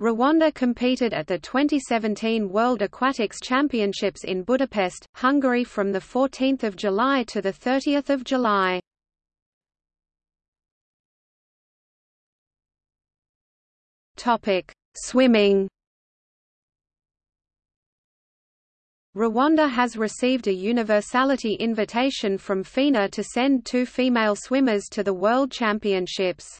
Rwanda competed at the 2017 World Aquatics Championships in Budapest, Hungary from 14 July to 30 July. Swimming Rwanda has received a universality invitation from FINA to send two female swimmers to the World Championships.